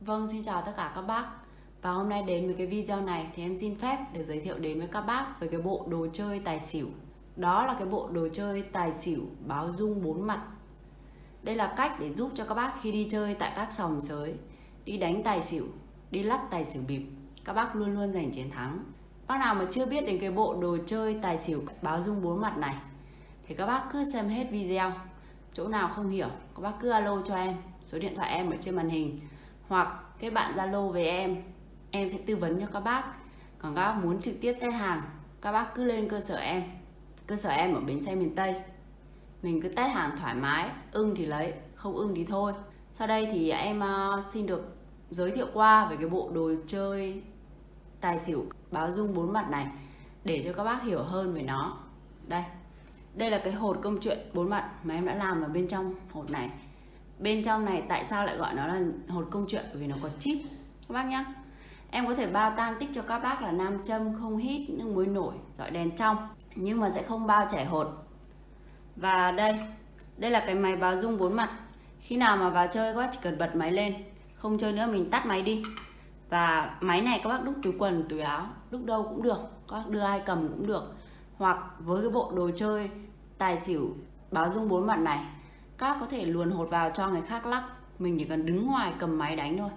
Vâng, xin chào tất cả các bác. Và hôm nay đến với cái video này thì em xin phép để giới thiệu đến với các bác về cái bộ đồ chơi tài xỉu. Đó là cái bộ đồ chơi tài xỉu báo dung bốn mặt. Đây là cách để giúp cho các bác khi đi chơi tại các sòng sới Đi đánh tài xỉu, đi lắc tài xỉu bịp Các bác luôn luôn giành chiến thắng. Bác nào mà chưa biết đến cái bộ đồ chơi tài xỉu báo dung bốn mặt này Thì các bác cứ xem hết video. Chỗ nào không hiểu, các bác cứ alo cho em. Số điện thoại em ở trên màn hình hoặc kết bạn Zalo với em em sẽ tư vấn cho các bác. Còn các bác muốn trực tiếp test hàng, các bác cứ lên cơ sở em. Cơ sở em ở bến xe miền Tây. Mình cứ test hàng thoải mái, ưng thì lấy, không ưng thì thôi. Sau đây thì em ờ, xin được giới thiệu qua về cái bộ đồ chơi tài xỉu báo dung bốn mặt này, để cho các bác hiểu hơn về nó. Đây đây là cái hột công chuyện bốn mặt mà em đã làm ở bên trong hột này bên trong này tại sao lại gọi nó là hột công chuyện? Vì nó có chip. Các bác nhá. Em có thể bao tan tích cho các bác là nam châm, không hít, nước muối nổi dọi đèn trong. Nhưng mà sẽ không bao chảy hột. Và đây đây là cái máy báo dung bốn mặt. Khi nào mà vào chơi, các bác chỉ cần bật máy lên. Không chơi nữa, mình tắt máy đi. Và máy này các bác đúc túi quần, túi áo, đúc đâu cũng được. Các bác đưa ai cầm cũng được. Hoặc với cái bộ đồ chơi tài xỉu báo dung bốn mặt này các có thể luồn hột vào cho người khác lắc. Mình chỉ cần đứng ngoài cầm máy đánh thôi.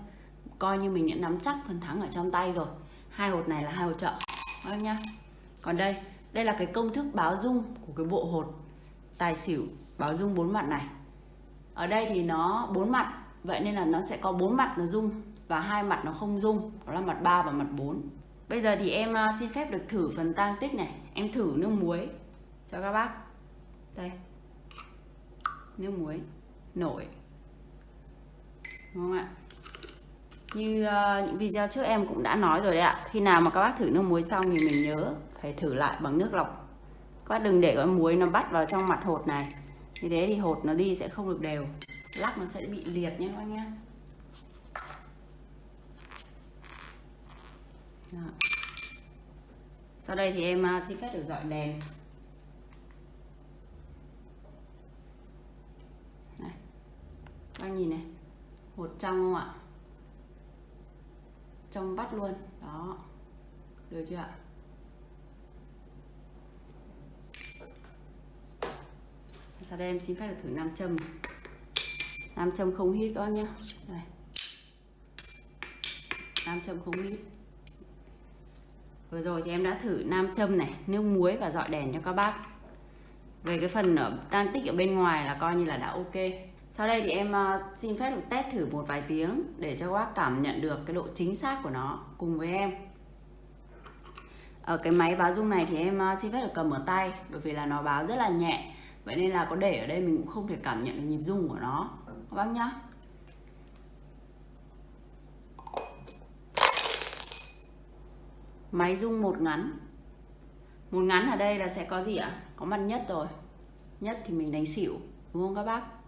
Coi như mình đã nắm chắc phần thắng ở trong tay rồi. Hai hột này là hai hột trợ vâng nhá. Còn đây đây là cái công thức báo dung của cái bộ hột tài xỉu báo dung bốn mặt này. Ở đây thì nó bốn mặt, vậy nên là nó sẽ có bốn mặt nó dung và hai mặt nó không dung. Đó là mặt 3 và mặt 4 bây giờ thì em à, xin phép được thử phần tang tích này. Em thử nước muối cho các bác. Đây nước muối nổi. Đúng không ạ? Như uh, những video trước em cũng đã nói rồi đấy ạ. Khi nào mà các bác thử nước muối xong thì mình nhớ phải thử lại bằng nước lọc. Các bác đừng để cái muối nó bắt vào trong mặt hột này. Như thế thì hột nó đi sẽ không được đều. Lắc nó sẽ bị liệt nhé các bác nhé. Sau đây thì em uh, xin phép được dọi đèn. Các nhìn này. Hột trong không ạ? Trong vắt luôn. Đó. Được chưa ạ? Sau đây em xin phép được thử nam châm nam châm không hít các bác nhé đây nam châm không hít. Vừa rồi thì em đã thử nam châm này, nước muối và dọi đèn cho các bác. Về cái phần ở, tan tích ở bên ngoài là coi như là đã ok sau đây thì em ờ, xin phép được test thử một vài tiếng để cho các bác cảm nhận được cái độ chính xác của nó cùng với em. Ở cái máy báo rung này thì em ờ, xin phép được cầm ở tay bởi vì là nó báo rất là nhẹ. Vậy nên là có để ở đây mình cũng không thể cảm nhận được nhịp rung của nó. Các bác nhá. Máy rung một ngắn. Một ngắn ở đây là sẽ có gì ạ? Có mặt nhất rồi. Nhất thì mình đánh xỉu, đúng không các bác?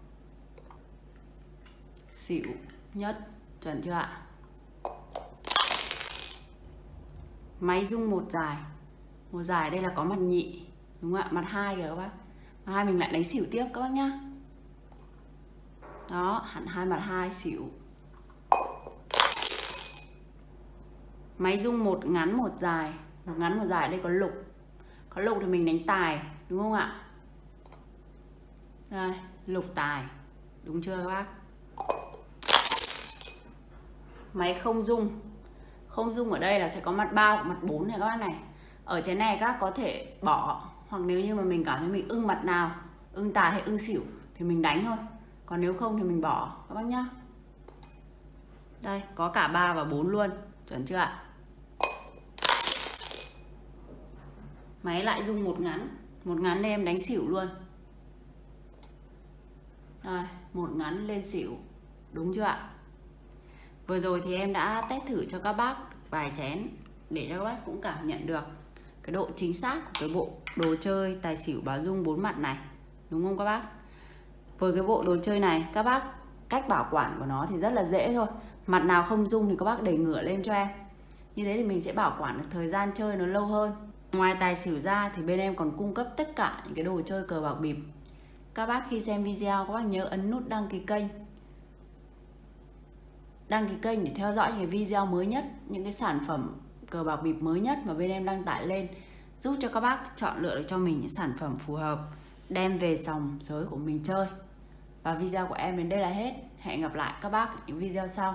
Xỉu nhất, chuẩn chưa ạ? Máy rung một dài. Một dài đây là có mặt nhị, đúng không ạ? Mặt hai kìa các bác. Mặt hai mình lại đánh xỉu tiếp các bác nhá. Đó, hẳn hai mặt hai, xỉu. Máy rung một ngắn một dài. Một ngắn một dài đây có lục. Có lục thì mình đánh tài, đúng không ạ? Đây, lục tài. Đúng chưa các bác? Máy không dung. Không dung ở đây là sẽ có mặt bao mặt 4 này các bác này. Ở trái này các có thể bỏ. Hoặc nếu như mà mình cảm thấy mình ưng mặt nào, ưng tài hay ưng xỉu thì mình đánh thôi. Còn nếu không thì mình bỏ, các bác nhá. Đây, có cả 3 và 4 luôn. Chuẩn chưa ạ? Máy lại dung một ngắn. Một ngắn đây em đánh xỉu luôn. Rồi một ngắn lên xỉu. Đúng chưa ạ? Vừa rồi thì em đã test thử cho các bác vài chén để cho các bác cũng cảm nhận được cái độ chính xác của cái bộ đồ chơi tài xỉu báo dung bốn mặt này, đúng không các bác? Với cái bộ đồ chơi này, các bác cách bảo quản của nó thì rất là dễ thôi. Mặt nào không dung thì các bác để ngửa lên cho em. Như thế thì mình sẽ bảo quản được thời gian chơi nó lâu hơn. Ngoài tài xỉu ra thì bên em còn cung cấp tất cả những cái đồ chơi cờ bạc bịp. Các bác khi xem video, các bác nhớ ấn nút đăng ký kênh đăng ký kênh để theo dõi những cái video mới nhất, những cái sản phẩm cờ bạc bịp mới nhất mà bên em đăng tải lên, giúp cho các bác chọn lựa được cho mình những sản phẩm phù hợp, đem về sòng giới của mình chơi. Và video của em đến đây là hết. Hẹn gặp lại các bác những video sau.